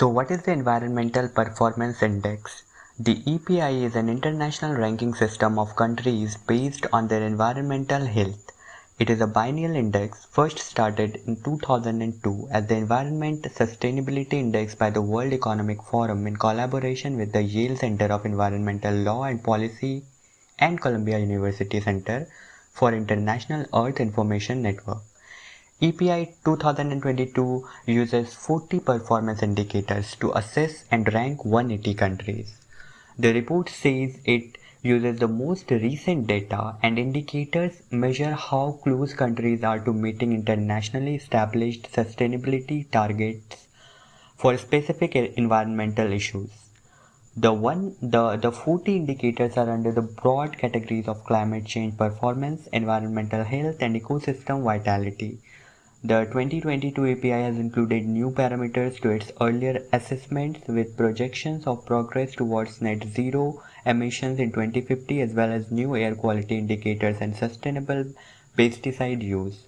So what is the Environmental Performance Index? The EPI is an international ranking system of countries based on their environmental health. It is a biennial index first started in 2002 as the Environment Sustainability Index by the World Economic Forum in collaboration with the Yale Center of Environmental Law and Policy and Columbia University Center for International Earth Information Network. EPI 2022 uses 40 performance indicators to assess and rank 180 countries. The report says it uses the most recent data and indicators measure how close countries are to meeting internationally established sustainability targets for specific environmental issues. The one the, the 40 indicators are under the broad categories of climate change performance, environmental health and ecosystem vitality. The 2022 EPI has included new parameters to its earlier assessments with projections of progress towards net zero emissions in 2050 as well as new air quality indicators and sustainable pesticide use.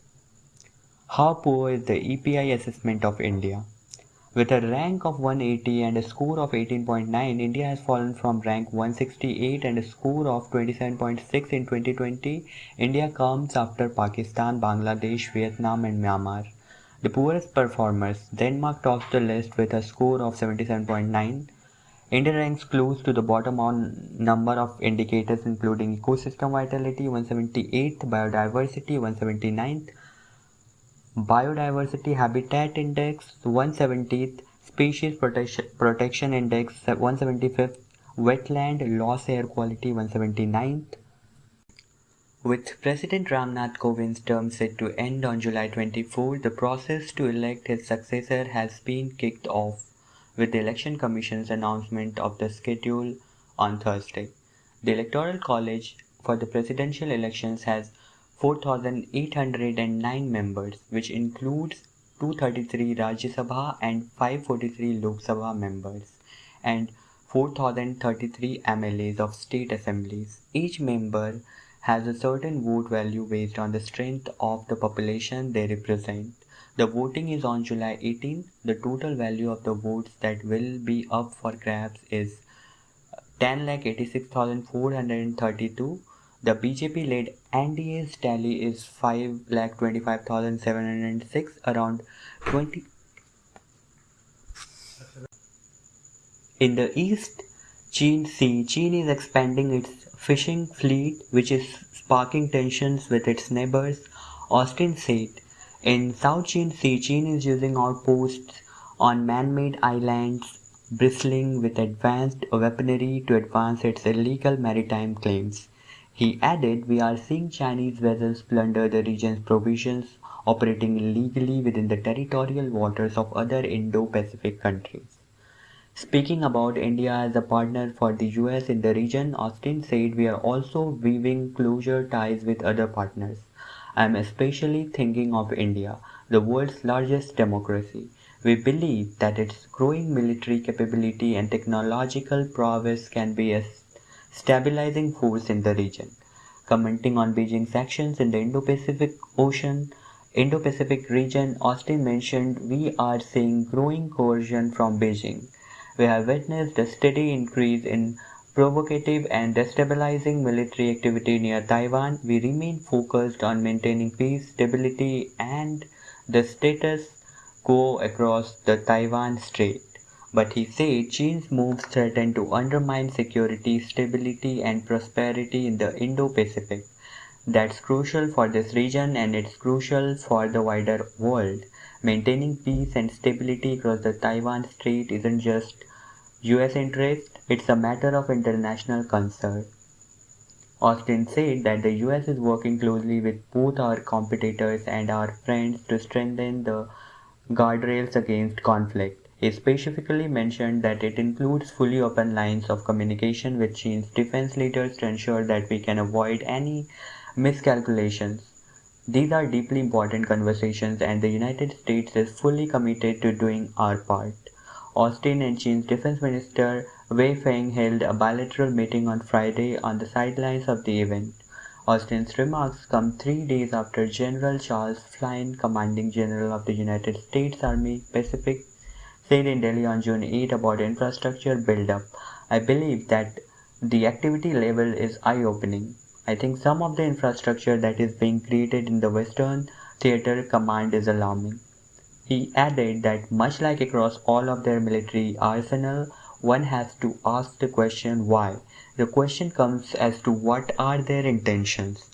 How poor is the EPI assessment of India? With a rank of 180 and a score of 18.9, India has fallen from rank 168 and a score of 27.6 in 2020. India comes after Pakistan, Bangladesh, Vietnam and Myanmar. The poorest performers, Denmark tops the list with a score of 77.9. India ranks close to the bottom on number of indicators including ecosystem vitality 178th, biodiversity 179th, Biodiversity Habitat Index 170th, Species Protection, Protection Index 175th, Wetland Loss Air Quality 179th. With President Ramnath Kovind's term set to end on July 24, the process to elect his successor has been kicked off with the Election Commission's announcement of the schedule on Thursday. The Electoral College for the presidential elections has 4,809 members, which includes 233 Rajya Sabha and 543 Lok Sabha members, and 4,033 MLAs of state assemblies. Each member has a certain vote value based on the strength of the population they represent. The voting is on July 18. The total value of the votes that will be up for grabs is 10,86,432 the BJP-led NDA's tally is 5,25,706, around 20. In the East China Sea, China is expanding its fishing fleet, which is sparking tensions with its neighbors, Austin said. In South China Sea, China is using outposts on man-made islands bristling with advanced weaponry to advance its illegal maritime claims. He added, We are seeing Chinese vessels plunder the region's provisions, operating illegally within the territorial waters of other Indo-Pacific countries. Speaking about India as a partner for the US in the region, Austin said we are also weaving closer ties with other partners. I am especially thinking of India, the world's largest democracy. We believe that its growing military capability and technological prowess can be a stabilizing force in the region. Commenting on Beijing's actions in the Indo-Pacific Ocean, Indo-Pacific region, Austin mentioned, we are seeing growing coercion from Beijing. We have witnessed a steady increase in provocative and destabilizing military activity near Taiwan. We remain focused on maintaining peace, stability, and the status quo across the Taiwan Strait. But he said China's moves threaten to undermine security, stability and prosperity in the Indo-Pacific. That's crucial for this region and it's crucial for the wider world. Maintaining peace and stability across the Taiwan Strait isn't just US interest, it's a matter of international concern. Austin said that the US is working closely with both our competitors and our friends to strengthen the guardrails against conflict. He specifically mentioned that it includes fully open lines of communication with China's defense leaders to ensure that we can avoid any miscalculations. These are deeply important conversations and the United States is fully committed to doing our part. Austin and China's defense minister Wei Fenghe held a bilateral meeting on Friday on the sidelines of the event. Austin's remarks come three days after General Charles Flynn, commanding general of the United States Army Pacific said in Delhi on June 8 about infrastructure build-up. I believe that the activity level is eye-opening. I think some of the infrastructure that is being created in the Western Theater Command is alarming. He added that much like across all of their military arsenal, one has to ask the question why. The question comes as to what are their intentions.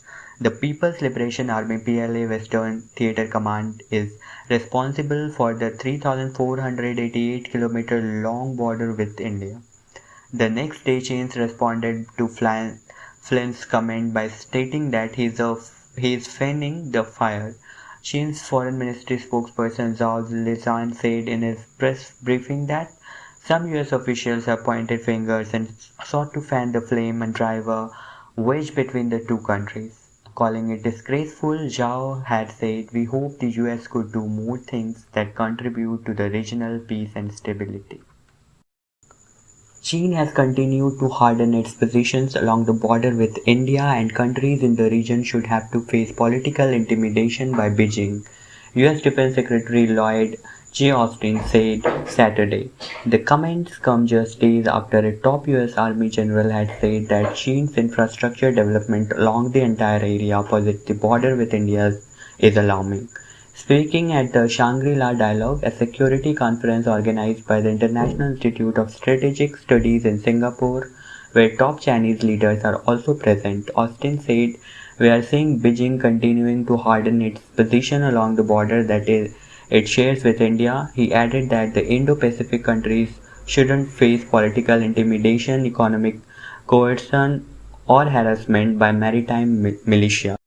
The People's Liberation Army PLA Western Theater Command is responsible for the 3,488 kilometer long border with India. The next day China's responded to Flynn's comment by stating that he is, a, he is fanning the fire. China's foreign ministry spokesperson Zhao Lijian said in his press briefing that some US officials have pointed fingers and sought to fan the flame and drive a wedge between the two countries. Calling it disgraceful, Zhao had said, We hope the US could do more things that contribute to the regional peace and stability. China has continued to harden its positions along the border with India and countries in the region should have to face political intimidation by Beijing. US Defense Secretary Lloyd J. Austin said Saturday. The comments come just days after a top US Army general had said that China's infrastructure development along the entire area opposite the border with India is alarming. Speaking at the Shangri-La Dialogue, a security conference organized by the International Institute of Strategic Studies in Singapore, where top Chinese leaders are also present, Austin said, We are seeing Beijing continuing to harden its position along the border that is it shares with India. He added that the Indo-Pacific countries shouldn't face political intimidation, economic coercion, or harassment by maritime militia.